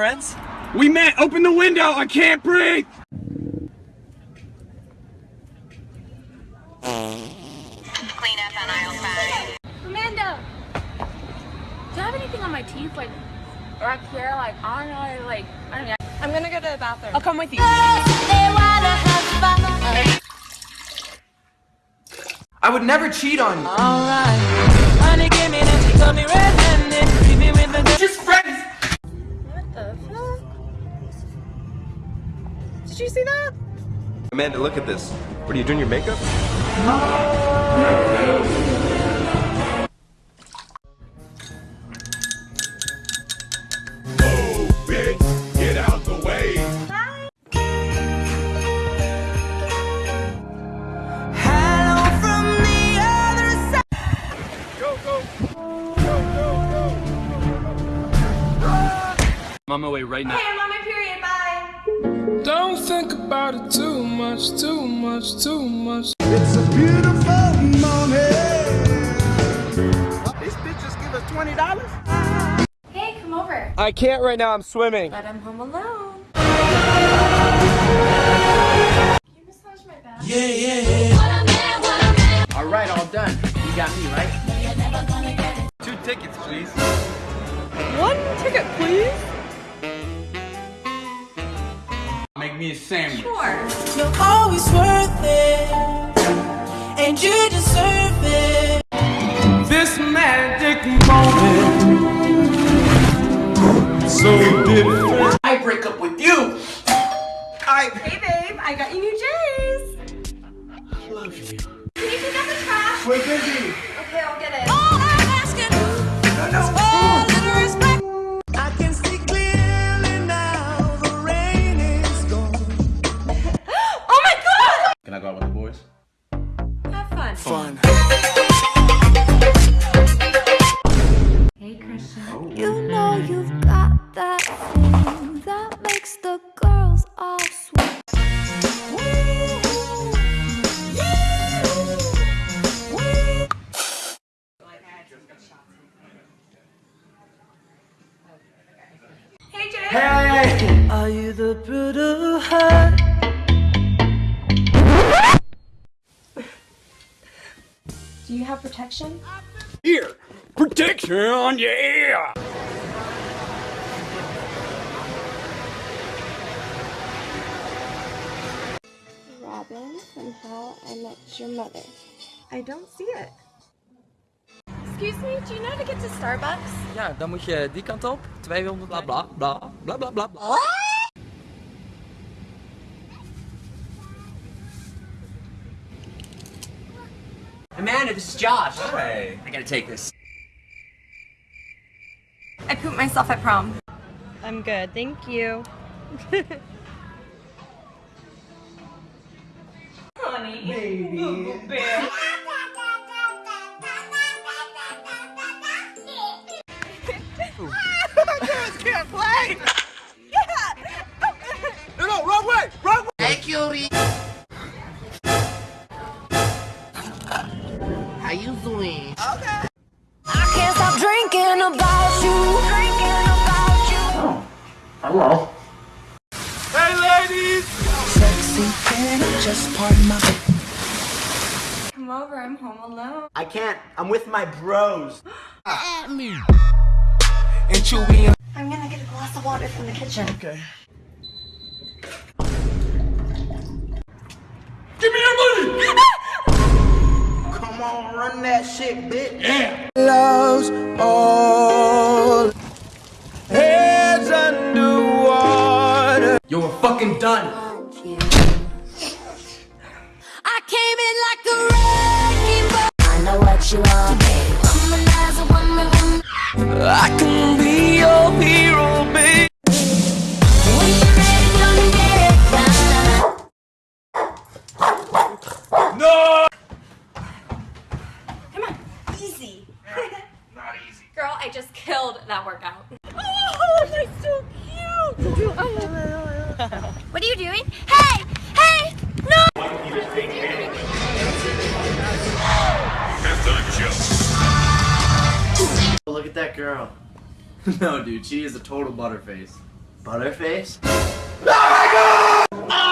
friends? We met! Open the window! I can't breathe! Clean up on aisle five. Amanda! Do you have anything on my teeth, like, right here? Like, I don't know, like, I don't know. I'm gonna go to the bathroom. I'll come with you. I would never cheat on you. Just you see that? Amanda, look at this. What are you doing your makeup? Get out the way! I'm on my way right now. I'm on my period, bye! Don't think about it too much, too much, too much. It's a beautiful morning! These bitches give us $20? Hey, come over. I can't right now. I'm swimming. But I'm home alone. Can you massage my back? All right, all done. You got me, right? Two tickets, please. One ticket, please? Me a sandwich. Sure. You're always worth it, and you deserve it. This magic moment. So different. I break up with you. I Hey, babe, I got you new J's. I love you. Can you pick up the trash? We're busy! Okay, I'll get it. All Protection, yeah! Robin, from How I Met Your Mother. I don't see it. Excuse me, do you know how to get to Starbucks? Ja, dan moet je die kant op. 200 bla bla bla bla bla bla bla. Amanda, this is Josh. Oh, hey. I gotta take this. I pooped myself at prom. I'm good, thank you. Honey, baby. Hello. Hey, ladies! Sexy, can I just pardon my Come over, I'm home alone. I can't. I'm with my bros. And Chewy and I'm gonna get a glass of water from the kitchen. Okay. Give me your money! Come on, run that shit, bitch. Yeah! love's all oh. Womanizer, woman, woman. I can be your hero, babe. When you're ready, gonna get it done. No! Come on, easy. Not easy. Girl, I just killed that workout. Oh, you're so cute. Oh, what are you doing? Hey, hey, no. Look at that girl. no, dude, she is a total butterface. Butterface? Oh Take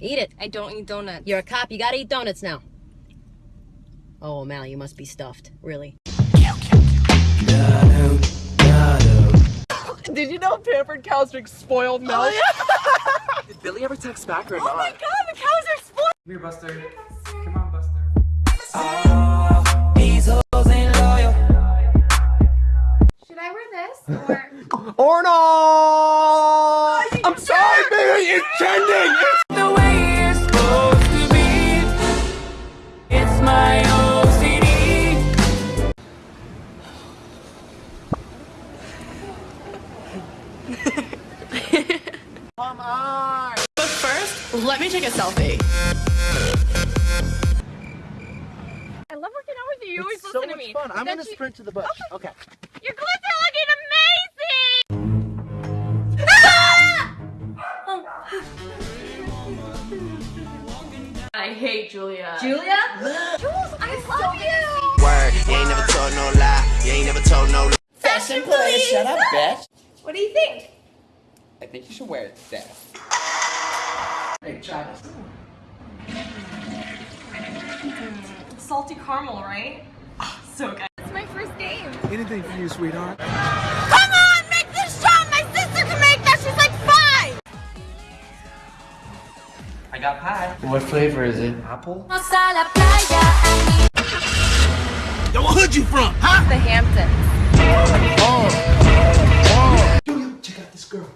Eat it. I don't eat donuts. You're a cop. You gotta eat donuts now. Oh, Mal, you must be stuffed. Really. Did you know pampered cows drink spoiled milk? Oh, Did Billy ever text back or Oh my god, the cows are spoiled! Come here, Buster. Come on, Buster. Should I wear this or? Or not? Oh, I'm sorry, baby. It's trending. It's my OCD. Come on. But first, let me take a selfie. I love working out with you. You always It's so listen to much me. fun. I'm gonna she- sprint to the bush. Okay. Your hate Julia. Julia? Jules, I love you. Word, you ain't never told no lie. You ain't never told no lie. Fashion police! Shut up, bitch. What do you think? I think you should wear this. Hey, try this. Salty caramel, right? Ah, so good. It's my first game. Anything for you, sweetheart. pie. What flavor is it? Apple? Yo, what hood you from? Huh? The Hamptons. Oh, oh. Yo, yo, check out this girl.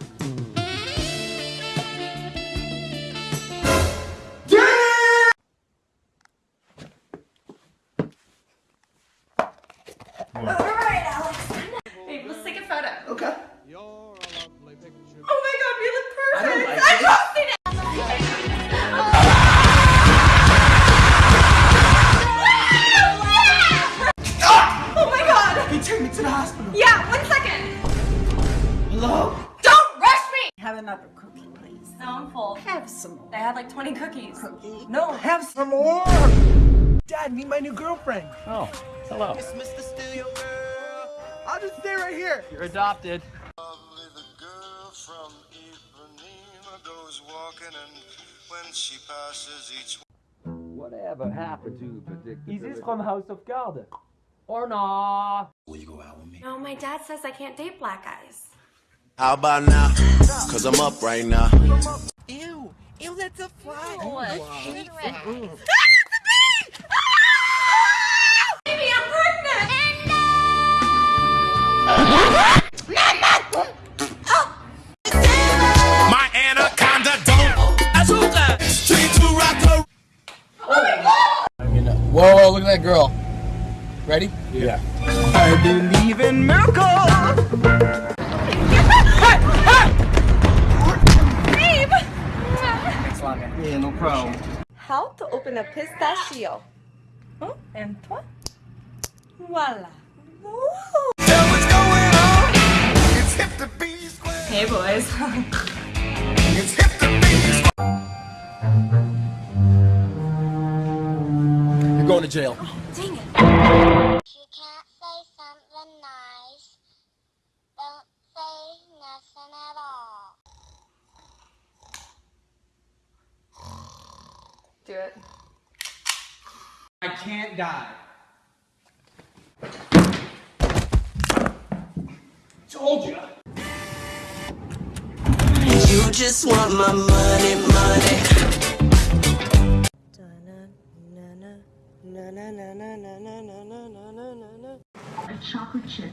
Hello? Don't rush me! Have another cookie, please. No, I'm full. Have some more. They had like 20 cookies. Cookie. No. Have some more. Dad, meet my new girlfriend. Oh, hello. It's Mr. Steal Your Girl. I'll just stay right here. You're adopted. Lovely the girl from Ipanema goes walking and when she passes each Whatever happened to predictability? Is this from House of Cards? Or not? Will you go out with me? No, my dad says I can't date black guys. How about now? Cause I'm up right now. Ew. Ew, that's a fly. Baby, How to open a pistachio? Huh? ¿Oh? And toi? Voila. Tell what's going on. It's hip to be square. Hey, boys. It's hip to be square. You're going to jail. Oh, dang it. You can't say something nice. Don't say nothing at all. Do it. I can't die. Told you. You just want my money, money. A chocolate chip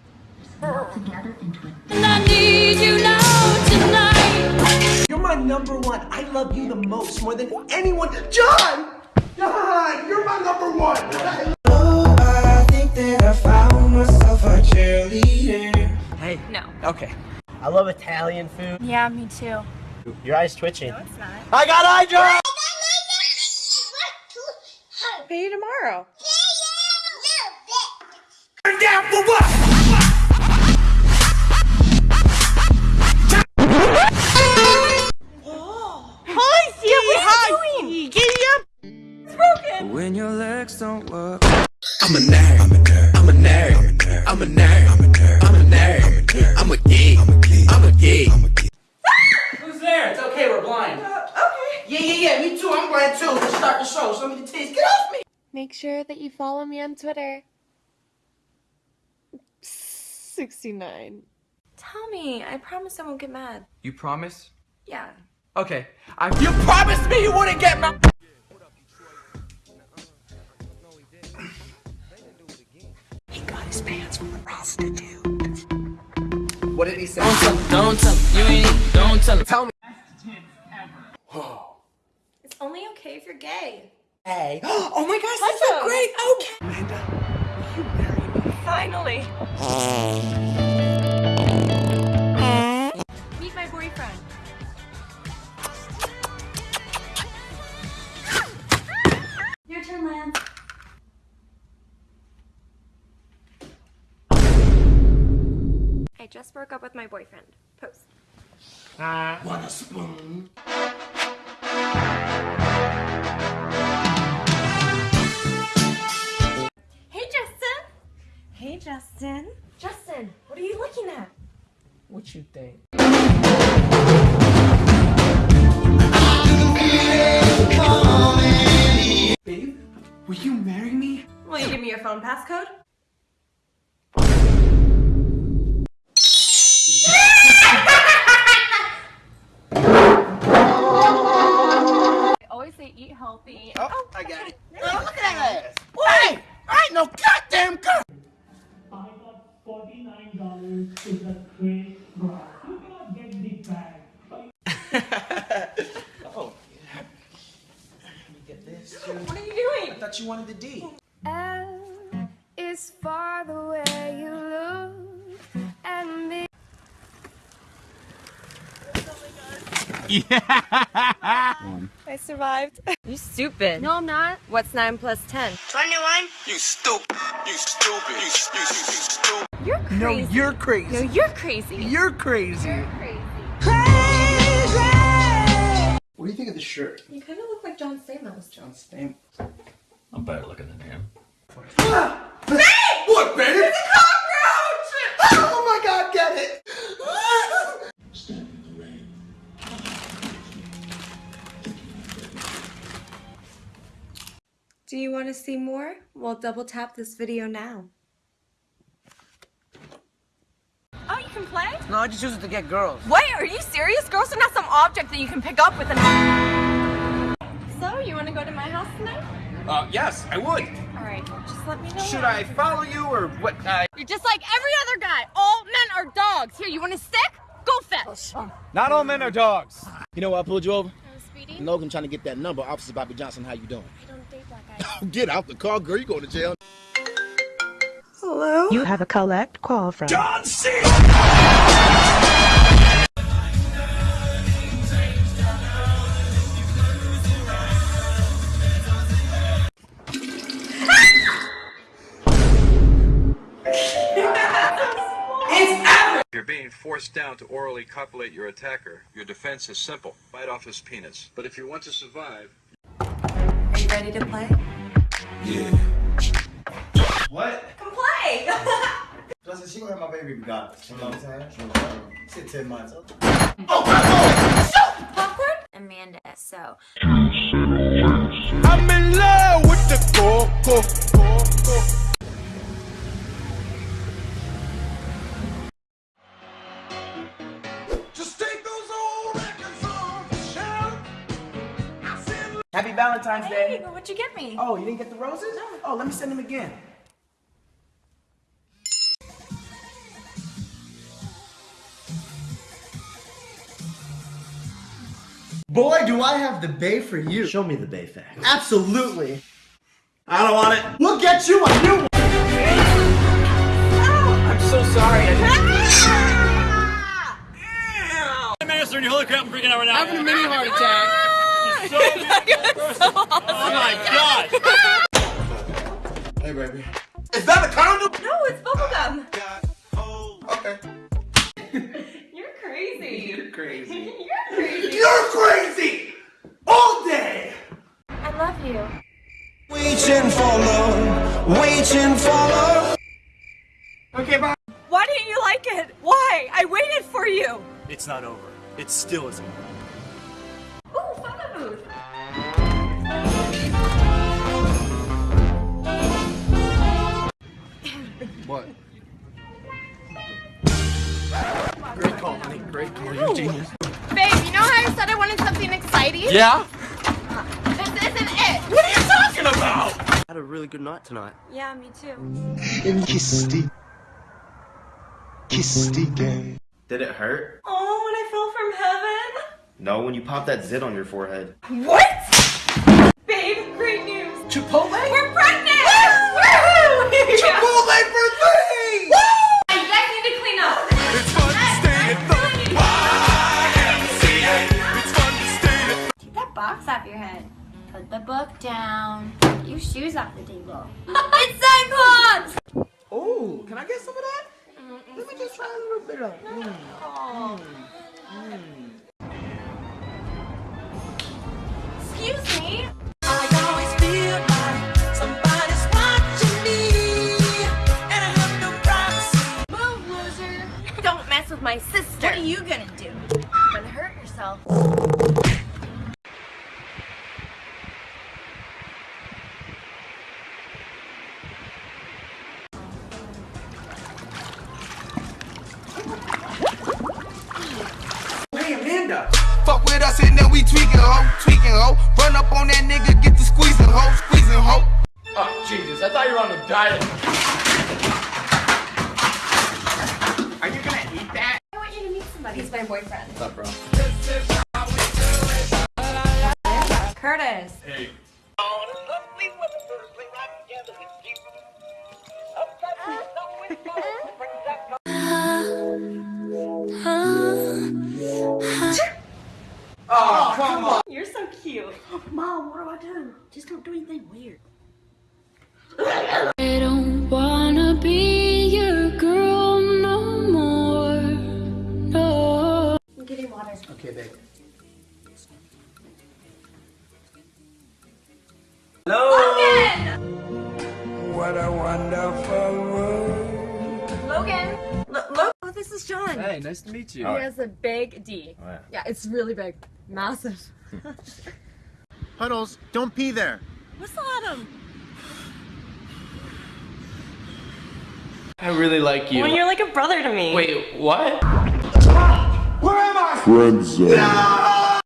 melt together into a. And I need you now tonight. You're my number one. I love you the most, more than anyone. John! John! You're my number one! Oh, I think that I found myself a cheerleader. Hey. No. Okay. I love Italian food. Yeah, me too. Your eyes twitching. No, it's not. I got eye drops! Pay you tomorrow. Turn down for what? When your legs don't work. I'm a nerd. I'm a nerd. I'm a nerd. I'm a nerd. I'm a nerd. I'm a nerd. I'm a geek. I'm a geek. I'm a geek. I'm a geek. Who's there? It's okay, we're blind. okay. Yeah, yeah, yeah, me too. I'm glad too. Let's start the show. Show me the titties. Get off me. Make sure that you follow me on Twitter. 69. Tell me. I promise I won't get mad. You promise? Yeah. Okay. I You promised me you wouldn't get my his pants from a prostitute. What did he say? Don't tell him. You ain't. Don't tell him. Tell me. It's only okay if you're gay. Hey. Oh my gosh, that's so great. Okay. Amanda, will you marry me? Finally. Meet my boyfriend. Your turn, Lance. Just broke up with my boyfriend. Post. Uh, Want a spoon? Hey, Justin. Hey, Justin. Justin, what are you looking at? What you think? Babe, will you marry me? Will you give me your phone passcode? Always say eat healthy. Oh, oh I got it. Oh, look at that ass. Hey, I ain't no goddamn girl. Oh. Let me get this. What are you doing? I thought you wanted the D. L is for the way you look at me. I survived. You stupid. No, I'm not. What's 9 plus 10? 21? You stupid. You stupid. You, you, you, you stupid. You're crazy. No, you're crazy. No, you're crazy. You're crazy. What do you think of the shirt? You kind of look like John Stamos. John Stamp. I'm better looking than him. Ah! What, baby? It's a Do you want to see more? Well, double tap this video now. Oh, you can play? No, I just use it to get girls. Wait, are you serious? Girls are not some object that you can pick up with an. So, you want to go to my house tonight? Uh, yes, I would. All right, just let me know. Should I follow you or what? Uh, You're just like every other guy. All men are dogs. Here, you want a stick? Go fetch. Not all men are dogs. You know why I pulled you over? I was speeding. Logan trying to get that number. Officer Bobby Johnson, how you doing? I don't date black guys. Get out the car, girl. You going to jail. Hello? You have a collect call from John C. If you're being forced down to orally copulate your attacker, your defense is simple. Bite off his penis. But if you want to survive, Are you ready to play? yeah. What? Come play! Justin, she gonna have my baby regardless. You know what I'm saying? She 10 months. Oh, popcorn? Amanda, so. I'm in love with the coco. Valentine's hey, Day. What'd you get me? Oh, you didn't get the roses? No. Oh, let me send them again. Boy, do I have the bay for you. Show me the bay fact. Absolutely. I don't want it. We'll get you a new one. Oh. I'm so sorry. Ah! I'm freaking out right now. I'm having a mini heart attack. Oh my god! Hey, baby. Is that a condom? No, it's bubblegum. Okay. You're crazy. You're crazy. You're crazy. You're crazy! All day! I love you. Waiting for love, waiting for love. Okay, bye. Why didn't you like it? Why? I waited for you. It's not over. It still isn't. What? Great call, honey. Great call. You're genius. Babe, you know how I said I wanted something exciting? Yeah? This isn't it. What are you talking about? I had a really good night tonight. Yeah, me too. Kissy. Kissy gang. Did it hurt? Oh, when I fell from heaven. No, when you popped that zit on your forehead. What? Babe, great news. Chipotle? We're pregnant! Woohoo! Chipotle for three! You guys need to clean up. It's fun to stay at the YMCA. It's fun to stay at Take that box off your head. Put the book down. Get your shoes off the table. it's Cyclops! Oh, can I get some of that? Let me just try a little bit of. Mm. You to meet somebody. He's my boyfriend. What's up, bro? Curtis. Hey. Oh, oh come on. You're so cute. Mom, what do I do? Just don't do anything weird. Logan! What a wonderful world. Logan. Logan. Oh, this is John. Hey, nice to meet you. He has a big D. Oh, yeah. Yeah, it's really big. Massive. Puddles, don't pee there. Whistle at him. I really like you. Well, you're like a brother to me. Wait, what? Ah, where am I? Friend zone.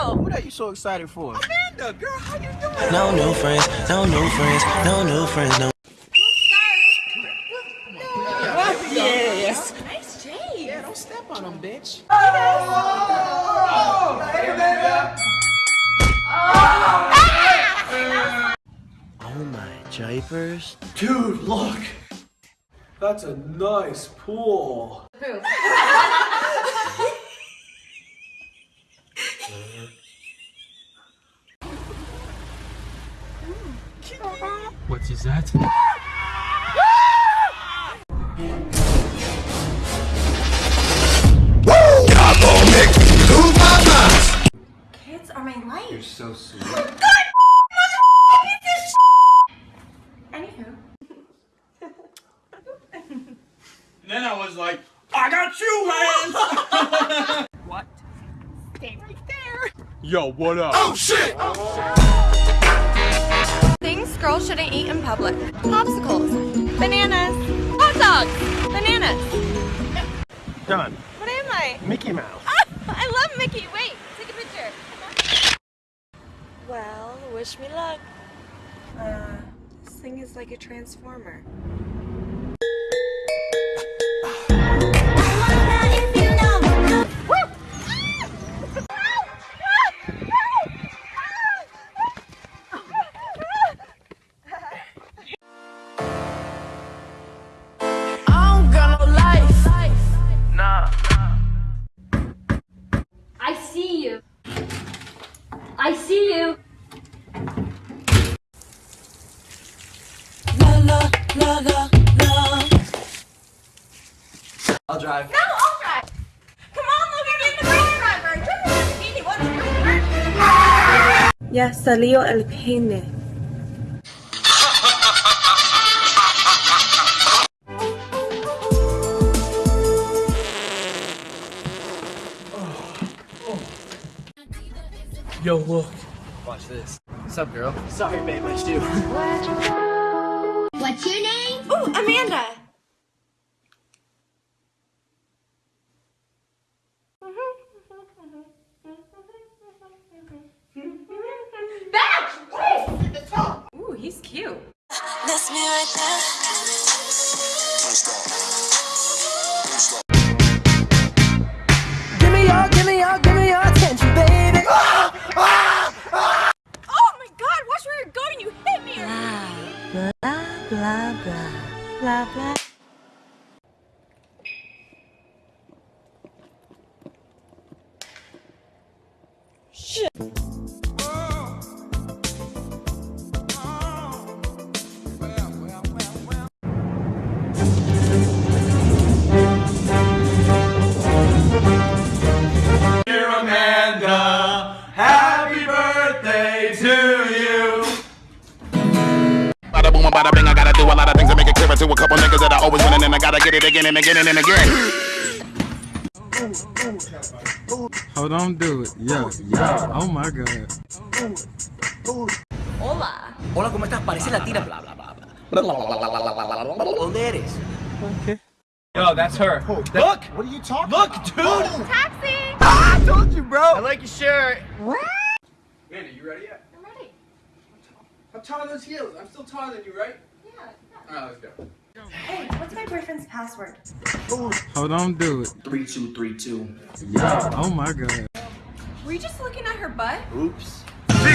Alfonso! What are you so excited for? Amanda, girl, how you doing? No new friends, no new friends, no new friends, no. Yes. Nice Jay. Yeah, don't step on him, bitch. Oh, hey, Amanda. Ah! Oh my japers. Dude, look. That's a nice pool. Boo. What is that? Kids are my life. You're so sweet. Oh, Anywho. then I was like, I got you, hands! What? Stay right there. Yo, what up? Oh, shit! Oh, Things girls shouldn't eat in public. Popsicles. Bananas. Hot dogs. Bananas. Done. What am I? Mickey Mouse. I love Mickey. Wait, take a picture. Well, wish me luck. Uh, this thing is like a transformer. la, la, la. I'll drive. No, I'll drive. Come on, Logan, be the race driver. Ya salió el peine. Yo, look. Watch this. What's up, girl? Sorry, babe, much too. What's your name? Oh, Amanda. Batch! Ooh, he's cute. That's me right there. Boom, bada bing, I gotta do a lot of things to make it clearer to a couple niggas that I always winning and I gotta get it again and again and again. Hold on, do it. Yeah, yeah. Oh my god. Hola. Hola, ¿cómo estás? Parece latina. Bla, bla, bla, bla. ¿Dónde eres? Yo, that's her. Look! What are you talking Look, about? dude! Taxi. Ah, I told you, bro! I like your shirt. Amanda, you ready yet? I'm ready. How tall are those heels? I'm still taller than you, right? Yeah. Alright, let's go. Hey, what's my boyfriend's password? Hold on, do it. Three, two, three, two. Yeah. Oh my god. Were you just looking at her butt? Oops. Where